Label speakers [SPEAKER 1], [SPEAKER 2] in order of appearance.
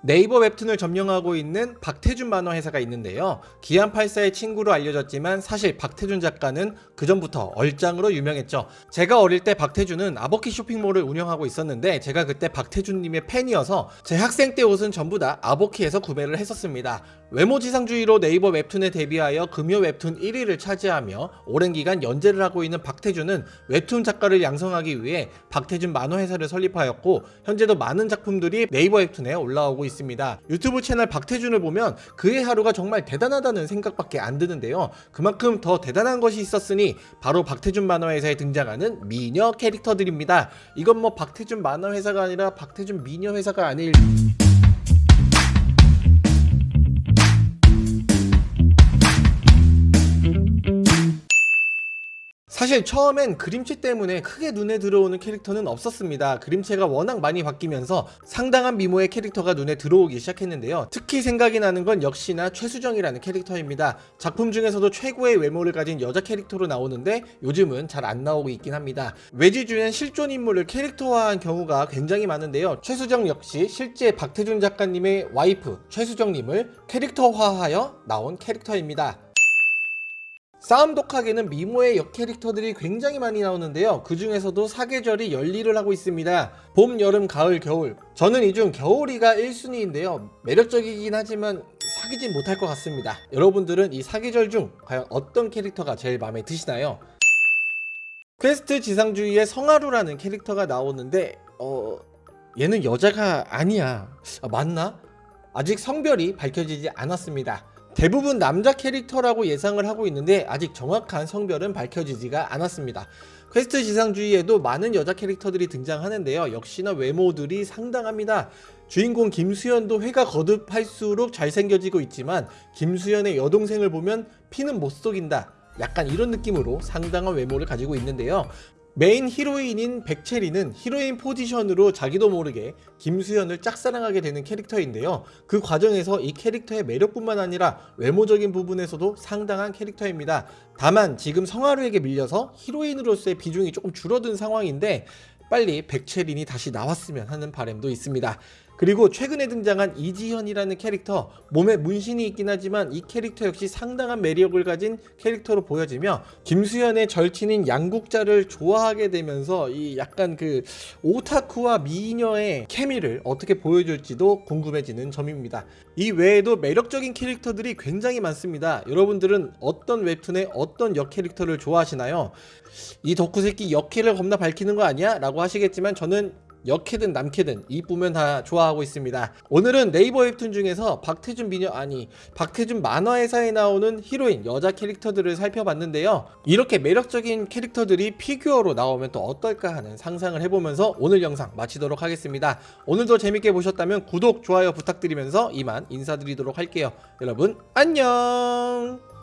[SPEAKER 1] 네이버 웹툰을 점령하고 있는 박태준 만화 회사가 있는데요. 기안84의 친구로 알려졌지만 사실 박태준 작가는 그전부터 얼짱으로 유명했죠. 제가 어릴 때 박태준은 아보키 쇼핑몰을 운영하고 있었는데 제가 그때 박태준님의 팬이어서 제 학생 때 옷은 전부 다 아보키에서 구매를 했었습니다. 외모지상주의로 네이버 웹툰에 데뷔하여 금요 웹툰 1위를 차지하며 오랜 기간 연재를 하고 있는 박태준은 웹툰 작가를 양성하기 위해 박태준 만화 회사를 설립하였고 현재도 많은 작품들이 네이버 웹툰에 올라오고 있습니다. 유튜브 채널 박태준을 보면 그의 하루가 정말 대단하다는 생각밖에 안 드는데요. 그만큼 더 대단한 것이 있었으니 바로 박태준 만화회사에 등장하는 미녀 캐릭터들입니다. 이건 뭐 박태준 만화회사가 아니라 박태준 미녀회사가 아닐 사실 처음엔 그림체 때문에 크게 눈에 들어오는 캐릭터는 없었습니다. 그림체가 워낙 많이 바뀌면서 상당한 미모의 캐릭터가 눈에 들어오기 시작했는데요. 특히 생각이 나는 건 역시나 최수정이라는 캐릭터입니다. 작품 중에서도 최고의 외모를 가진 여자 캐릭터로 나오는데 요즘은 잘 안 나오고 있긴 합니다. 외지주엔 실존 인물을 캐릭터화한 경우가 굉장히 많은데요. 최수정 역시 실제 박태준 작가님의 와이프 최수정님을 캐릭터화하여 나온 캐릭터입니다. 싸움 독학에는 미모의 여 캐릭터들이 굉장히 많이 나오는데요. 그 중에서도 사계절이 열일을 하고 있습니다. 봄, 여름, 가을, 겨울. 저는 이 중 겨울이가 1순위인데요. 매력적이긴 하지만 사귀진 못할 것 같습니다. 여러분들은 이 사계절 중 과연 어떤 캐릭터가 제일 마음에 드시나요? 퀘스트 지상주의의 성하루라는 캐릭터가 나오는데 어... 얘는 여자가 아니야. 아, 맞나? 아직 성별이 밝혀지지 않았습니다. 대부분 남자 캐릭터라고 예상을 하고 있는데 아직 정확한 성별은 밝혀지지가 않았습니다. 퀘스트 지상주의에도 많은 여자 캐릭터들이 등장하는데요. 역시나 외모들이 상당합니다. 주인공 김수현도 회가 거듭할수록 잘생겨지고 있지만 김수현의 여동생을 보면 피는 못 속인다. 약간 이런 느낌으로 상당한 외모를 가지고 있는데요. 메인 히로인인 백채리는 히로인 포지션으로 자기도 모르게 김수현을 짝사랑하게 되는 캐릭터인데요. 그 과정에서 이 캐릭터의 매력뿐만 아니라 외모적인 부분에서도 상당한 캐릭터입니다. 다만 지금 성하루에게 밀려서 히로인으로서의 비중이 조금 줄어든 상황인데 빨리 백채린이 다시 나왔으면 하는 바람도 있습니다. 그리고 최근에 등장한 이지현이라는 캐릭터 몸에 문신이 있긴 하지만 이 캐릭터 역시 상당한 매력을 가진 캐릭터로 보여지며 김수현의 절친인 양국자를 좋아하게 되면서 이 약간 그 오타쿠와 미녀의 케미를 어떻게 보여줄지도 궁금해지는 점입니다. 이 외에도 매력적인 캐릭터들이 굉장히 많습니다. 여러분들은 어떤 웹툰의 어떤 여 캐릭터를 좋아하시나요? 이 덕후새끼 여캐를 겁나 밝히는 거 아니야? 라고 하시겠지만 저는 여캐든 남캐든 이쁘면 다 좋아하고 있습니다. 오늘은 네이버 웹툰 중에서 박태준 미녀 아니 박태준 만화회사에 나오는 히로인 여자 캐릭터들을 살펴봤는데요. 이렇게 매력적인 캐릭터들이 피규어로 나오면 또 어떨까 하는 상상을 해보면서 오늘 영상 마치도록 하겠습니다. 오늘도 재밌게 보셨다면 구독 좋아요 부탁드리면서 이만 인사드리도록 할게요. 여러분 안녕